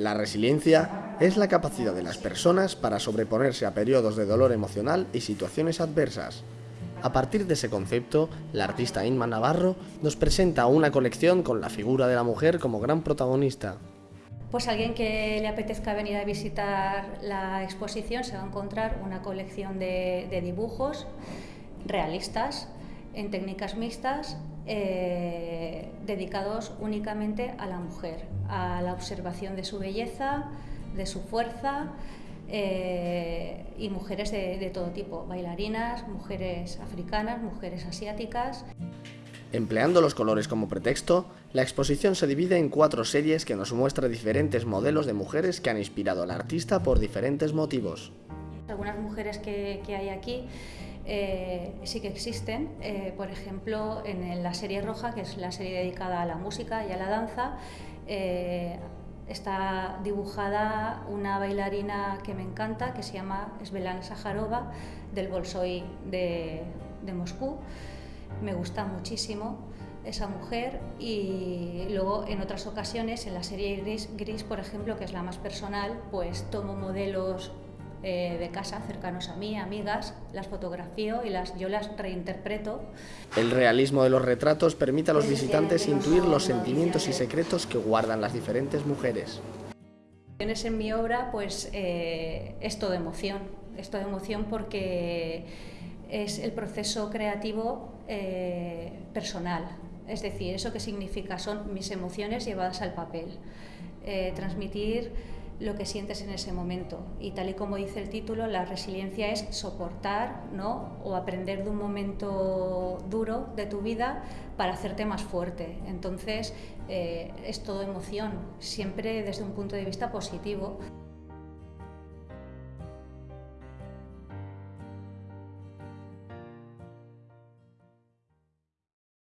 La resiliencia es la capacidad de las personas para sobreponerse a periodos de dolor emocional y situaciones adversas. A partir de ese concepto, la artista Inma Navarro nos presenta una colección con la figura de la mujer como gran protagonista. Pues alguien que le apetezca venir a visitar la exposición se va a encontrar una colección de, dibujos realistas en técnicas mixtas eh, dedicados únicamente a la mujer, a la observación de su belleza, de su fuerza eh, y mujeres de, todo tipo, bailarinas, mujeres africanas, mujeres asiáticas. Empleando los colores como pretexto, la exposición se divide en cuatro series que nos muestra diferentes modelos de mujeres que han inspirado al artista por diferentes motivos. Algunas mujeres que, hay aquí eh, sí que existen, eh, por ejemplo en la serie roja, que es la serie dedicada a la música y a la danza, está dibujada una bailarina que me encanta, que se llama Svelana Sajarova, del Bolshoi de, Moscú. Me gusta muchísimo esa mujer y luego en otras ocasiones, en la serie Gris, Gris, por ejemplo, que es la más personal, pues tomo modelos eh, de casa cercanos a mí, amigas, las fotografío y las, yo las reinterpreto. El realismo de los retratos permite a los visitantes intuir los sentimientos y secretos que guardan las diferentes mujeres. En mi obra pues eh, es todo emoción, es todo emoción porque es el proceso creativo eh, personal, es decir, eso que significa son mis emociones llevadas al papel, transmitir lo que sientes en ese momento. Y tal y como dice el título, la resiliencia es soportar ¿no? o aprender de un momento duro de tu vida para hacerte más fuerte. Entonces, eh, es todo emoción, siempre desde un punto de vista positivo.